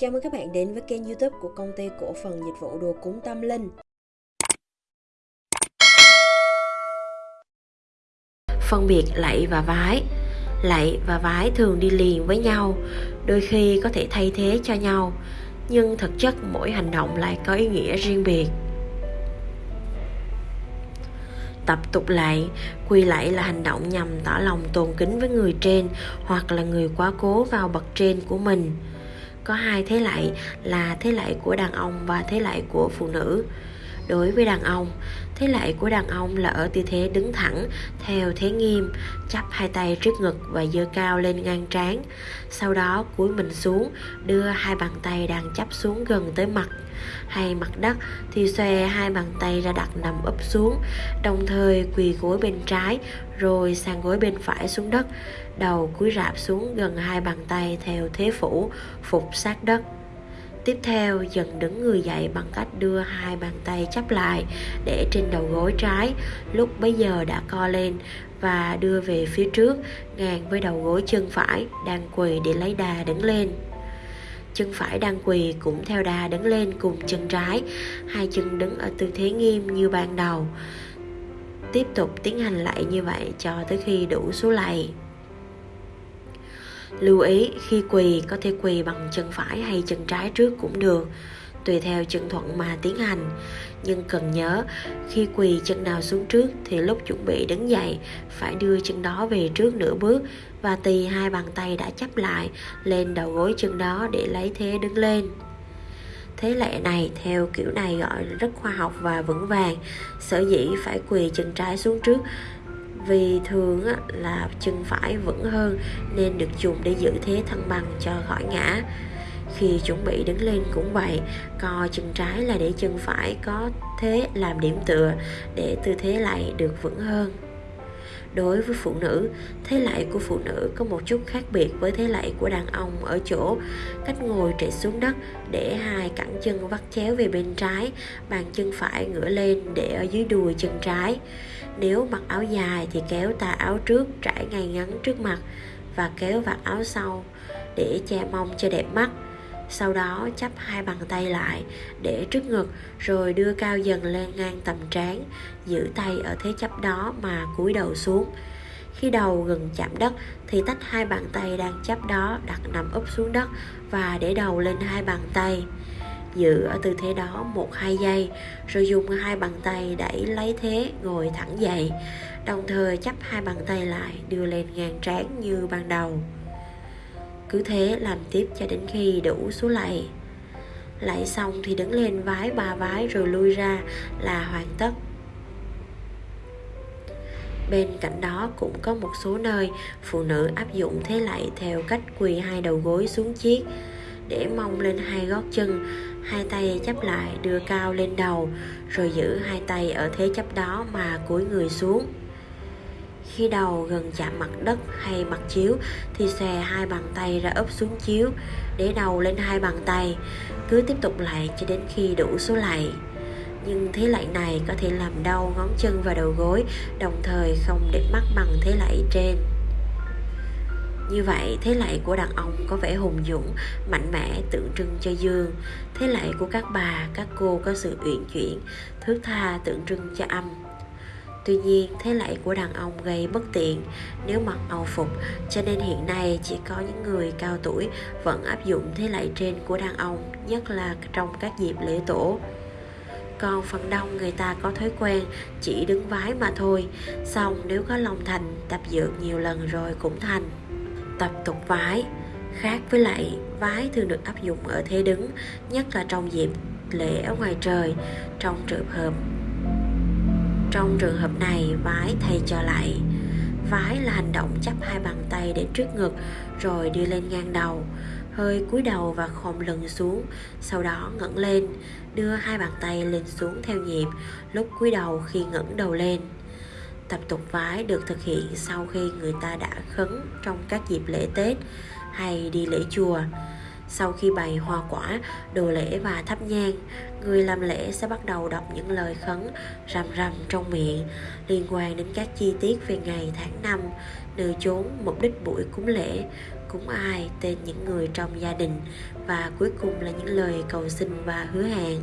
Chào mừng các bạn đến với kênh youtube của công ty cổ phần dịch vụ đồ cúng tâm linh. Phân biệt lạy và vái. Lạy và vái thường đi liền với nhau, Đôi khi có thể thay thế cho nhau, Nhưng thực chất mỗi hành động lại có ý nghĩa riêng biệt. Tập tục lạy quỳ lạy là hành động nhằm tỏ lòng tôn kính với người trên hoặc là người quá cố vào bậc trên của mình có hai thế lại là thế lại của đàn ông và thế lại của phụ nữ đối với đàn ông. Thế lại của đàn ông là ở tư thế đứng thẳng, theo thế nghiêm, chắp hai tay trước ngực và giơ cao lên ngang trán. Sau đó cúi mình xuống, đưa hai bàn tay đang chắp xuống gần tới mặt. Hay mặt đất thì xòe hai bàn tay ra đặt nằm úp xuống, đồng thời quỳ gối bên trái, rồi sang gối bên phải xuống đất, đầu cúi rạp xuống gần hai bàn tay theo thế phủ, phục sát đất. Tiếp theo, dần đứng người dậy bằng cách đưa hai bàn tay chắp lại để trên đầu gối trái. Lúc bấy giờ đã co lên và đưa về phía trước, ngang với đầu gối chân phải đang quỳ để lấy đà đứng lên. Chân phải đang quỳ cũng theo đà đứng lên cùng chân trái. Hai chân đứng ở tư thế nghiêm như ban đầu. Tiếp tục tiến hành lại như vậy cho tới khi đủ số lạy lưu ý, khi quỳ, có thể quỳ bằng chân phải hay chân trái trước cũng được, tùy theo chân thuận mà tiến hành. Nhưng cần nhớ, khi quỳ chân nào xuống trước thì lúc chuẩn bị đứng dậy, phải đưa chân đó về trước nửa bước và tì hai bàn tay đã chắp lại lên đầu gối chân đó để lấy thế đứng lên. Thế lệ này, theo kiểu này gọi rất khoa học và vững vàng. Sở dĩ phải quỳ chân trái xuống trước vì thường là chân phải vững hơn nên được dùng để giữ thế thăng bằng cho khỏi ngã. Khi chuẩn bị đứng lên cũng vậy, co chân trái là để chân phải có thế làm điểm tựa để tư thế lại được vững hơn. Đối với phụ nữ, thế lạy của phụ nữ có một chút khác biệt với thế lạy của đàn ông ở chỗ cách ngồi trệ xuống đất để hai cẳng chân vắt chéo về bên trái, bàn chân phải ngửa lên để ở dưới đùi chân trái nếu mặc áo dài thì kéo tà áo trước trải ngay ngắn trước mặt và kéo vạt áo sau để che mông cho đẹp mắt. Sau đó chắp hai bàn tay lại để trước ngực rồi đưa cao dần lên ngang tầm trán, giữ tay ở thế chấp đó mà cúi đầu xuống. Khi đầu gần chạm đất thì tách hai bàn tay đang chắp đó đặt nằm úp xuống đất và để đầu lên hai bàn tay giữ ở tư thế đó một hai giây, rồi dùng hai bàn tay đẩy lấy thế ngồi thẳng dậy. Đồng thời chắp hai bàn tay lại, đưa lên ngang trán như ban đầu. Cứ thế làm tiếp cho đến khi đủ số lạy. Lạy xong thì đứng lên vái ba vái rồi lui ra là hoàn tất. Bên cạnh đó cũng có một số nơi phụ nữ áp dụng thế lạy theo cách quỳ hai đầu gối xuống chiếc, để mong lên hai gót chân hai tay chắp lại, đưa cao lên đầu, rồi giữ hai tay ở thế chấp đó mà cúi người xuống. Khi đầu gần chạm mặt đất hay mặt chiếu, thì xòe hai bàn tay ra ấp xuống chiếu, để đầu lên hai bàn tay, cứ tiếp tục lại cho đến khi đủ số lạy nhưng thế lạy này có thể làm đau ngón chân và đầu gối, đồng thời không để mắt bằng thế lạy trên như vậy thế lạy của đàn ông có vẻ hùng dũng mạnh mẽ tượng trưng cho dương thế lạy của các bà các cô có sự uyển chuyển thước tha tượng trưng cho âm Tuy nhiên, thế lạy của đàn ông gây bất tiện nếu mặc âu phục, cho nên hiện nay chỉ có những người cao tuổi vẫn áp dụng thế lạy trên của đàn ông, nhất là trong các dịp lễ tổ. Còn phần đông người ta có thói quen chỉ đứng vái mà thôi, xong nếu có lòng thành, tập dượt nhiều lần rồi cũng thành. Tập tục vái Khác với lại vái thường được áp dụng ở thế đứng, nhất là trong dịp lễ ở ngoài trời, trong trường hợp trong trường hợp này, vái thay cho lại. Vái là hành động chắp hai bàn tay đến trước ngực rồi đưa lên ngang đầu, hơi cúi đầu và khom lưng xuống, sau đó ngẩng lên, đưa hai bàn tay lên xuống theo nhịp, lúc cúi đầu khi ngẩng đầu lên. Tập tục vái được thực hiện sau khi người ta đã khấn trong các dịp lễ Tết hay đi lễ chùa. sau khi bày hoa quả, đồ lễ và thắp nhang, người làm lễ sẽ bắt đầu đọc những lời khấn rầm rầm trong miệng liên quan đến các chi tiết về ngày tháng năm, nơi chốn mục đích buổi cúng lễ cúng ai, tên những người trong gia đình và cuối cùng là những lời cầu xin và hứa hẹn